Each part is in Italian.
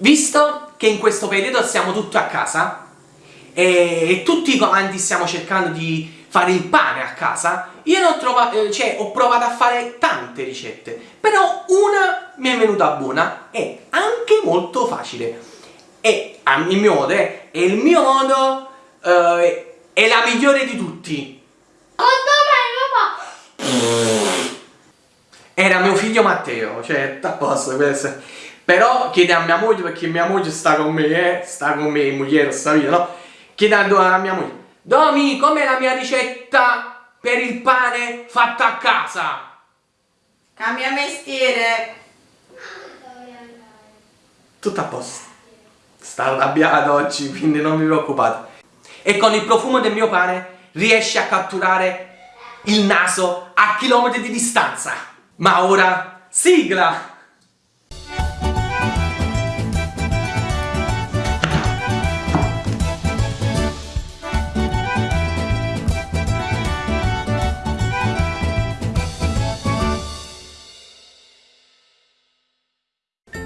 Visto che in questo periodo siamo tutti a casa e, tutti quanti stiamo cercando di fare il pane a casa, io ho, trovato, eh, cioè, ho provato a fare tante ricette, però una mi è venuta buona e anche molto facile. E a mio modo, eh, è il mio modo, eh, è la migliore di tutti. Oh, dov'è papà? Era mio figlio Matteo, cioè, a posto, questo. Però chiede a mia moglie, perché mia moglie sta con me, eh, sta con me, moglie, sta via, no? Chiedendo a mia moglie, Domi, com'è la mia ricetta per il pane fatta a casa? Cambia mestiere. Tutto a posto. Sta arrabbiato oggi, quindi non vi preoccupate. E con il profumo del mio pane riesce a catturare il naso a chilometri di distanza. Ma ora, sigla!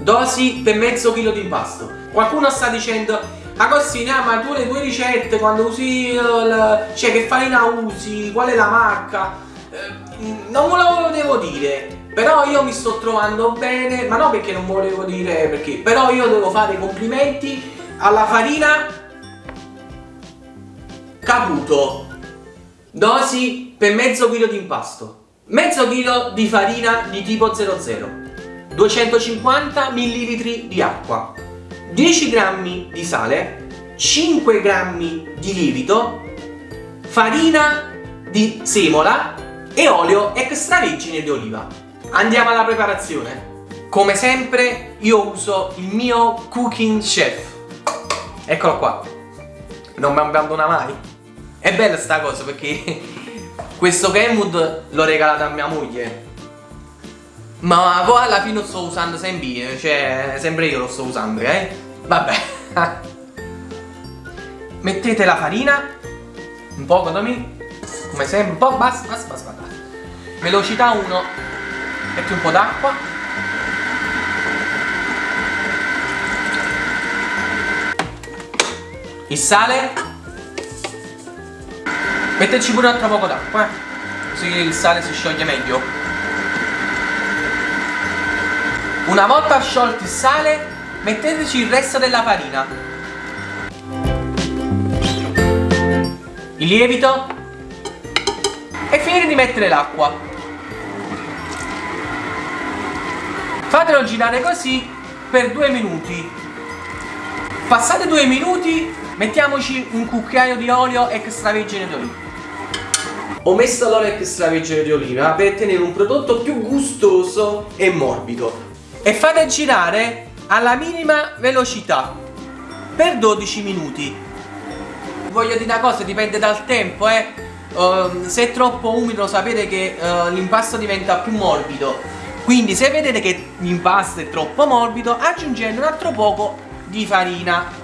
Dosi per mezzo chilo di impasto. Qualcuno sta dicendo Agostino, ah, ma tu le tue ricette quando usi il, cioè che farina usi, qual è la marca? Eh, non me lo volevo dire, però io mi sto trovando bene, ma non perché non volevo dire perché, però io devo fare complimenti alla farina Caputo. Dosi per mezzo chilo di impasto. Mezzo chilo di farina di tipo 00. 250 ml di acqua, 10 g di sale, 5 g di lievito, farina di semola e olio extravergine di oliva. Andiamo alla preparazione. Come sempre io uso il mio Cooking Chef. Eccolo qua. Non mi abbandona mai. È bella sta cosa perché questo Kenwood l'ho regalato a mia moglie ma poi alla fine lo sto usando sempre cioè sempre io lo sto usando, eh? Vabbè. Mettete la farina, un poco da me, come sempre, un po', basta, basta, basta, basta. Velocità 1, metti un po' d'acqua. Il sale. Metterci pure un altro poco d'acqua, eh? Così il sale si scioglie meglio. Una volta sciolto il sale, metteteci il resto della farina. Il lievito. E finire di mettere l'acqua. Fatelo girare così per due minuti. Passate due minuti, mettiamoci un cucchiaio di olio extravergine di oliva. Ho messo l'olio extravergine di oliva per ottenere un prodotto più gustoso e morbido e fate girare alla minima velocità per 12 minuti. Voglio dire una cosa dipende dal tempo eh. Uh, se è troppo umido sapete che uh, l'impasto diventa più morbido. Quindi se vedete che l'impasto è troppo morbido aggiungete un altro poco di farina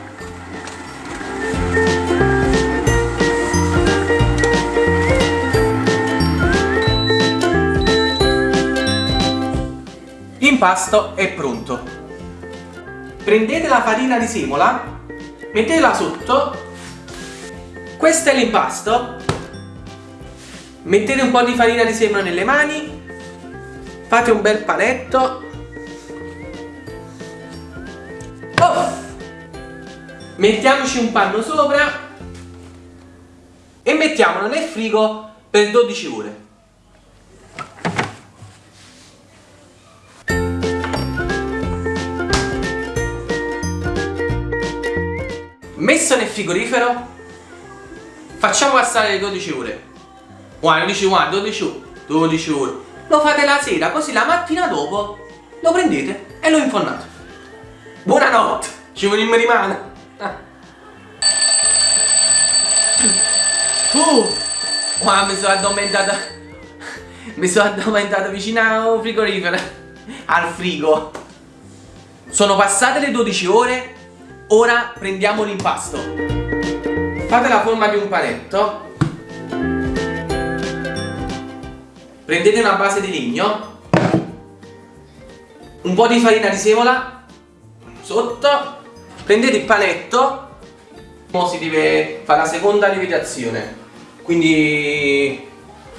L'impasto è pronto. Prendete la farina di semola, mettetela sotto, questo è l'impasto, mettete un po' di farina di semola nelle mani, fate un bel panetto, oh! mettiamoci un panno sopra e mettiamolo nel frigo per 12 ore. Messo nel frigorifero facciamo passare le 12 ore. 12 ore 12 ore 12 ore. Lo fate la sera così la mattina dopo lo prendete e lo infornate buonanotte ci vogliamo rimane uh, wow, mi sono addormentato mi sono addormentato vicino al frigorifero al frigo. Sono passate le 12 ore Ora prendiamo l'impasto. Fate la forma di un panetto. Prendete una base di legno. Un po' di farina di semola. sotto prendete il panetto ora si deve fare la seconda lievitazione quindi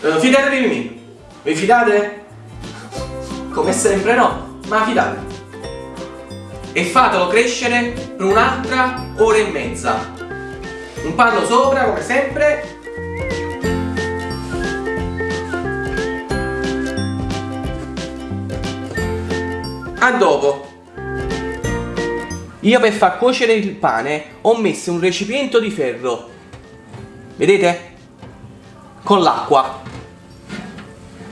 eh, fidatevi di me vi fidate? come sempre no ma fidate e fatelo crescere per un'altra ora e mezza. Un panno sopra come sempre. A dopo. Io per far cuocere il pane ho messo un recipiente di ferro. Vedete? con l'acqua.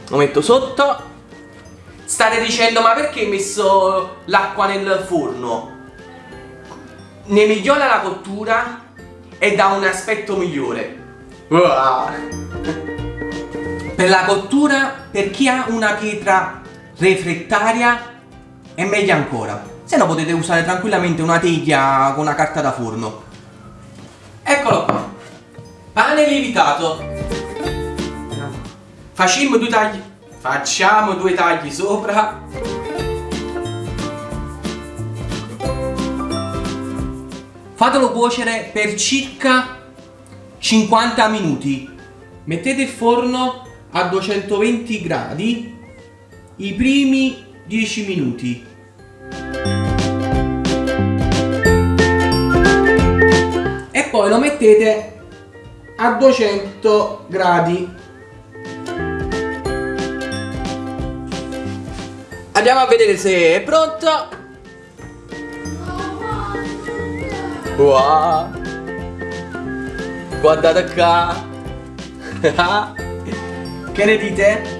Lo metto sotto state dicendo ma perché hai messo l'acqua nel forno? ne migliora la cottura e dà un aspetto migliore. Per la cottura per chi ha una pietra refrattaria è meglio ancora. Se no potete usare tranquillamente una teglia con una carta da forno. Eccolo qua. Pane lievitato. Facciamo due tagli facciamo due tagli sopra. Fatelo cuocere per circa 50 minuti. Mettete il forno a 220 gradi i primi 10 minuti. E poi lo mettete a 200 gradi andiamo a vedere se è pronto wow. guardate qua che ne dite?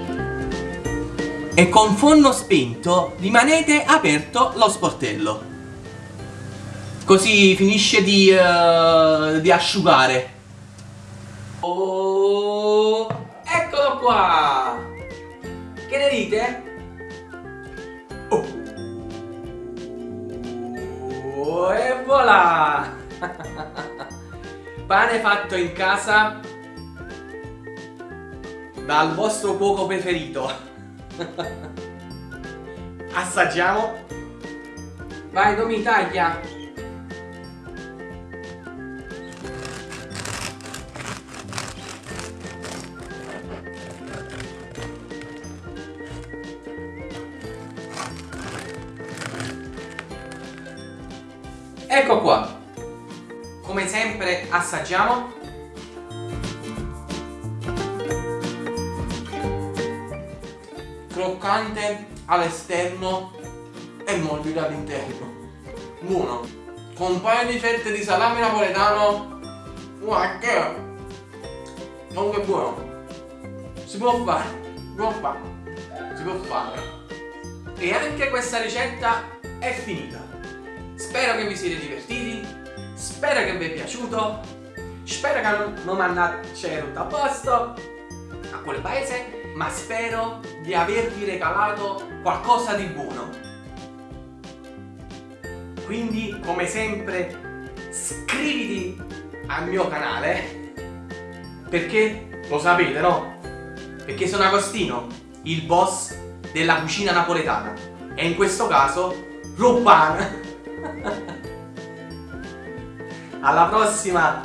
e con forno spento rimanete aperto lo sportello così finisce di, uh, di asciugare oh, eccolo qua che ne dite? Voilà pane fatto in casa dal vostro cuoco preferito Assaggiamo. Vai, Domi, taglia. Ecco qua. Come sempre assaggiamo. croccante all'esterno e morbido all'interno. Buono. Con un paio di fette di salame napoletano. Guarda che... Comunque buono. Si può fare. Si può fare. Si può fare. E anche questa ricetta è finita. Spero che vi siete divertiti. Spero che vi è piaciuto. Spero che non mi andate a posto a quel paese ma spero di avervi regalato qualcosa di buono. Quindi, come sempre, iscriviti al mio canale, perché lo sapete, no? Perché sono Agostino, il boss della cucina napoletana e in questo caso Rubbana. Alla prossima!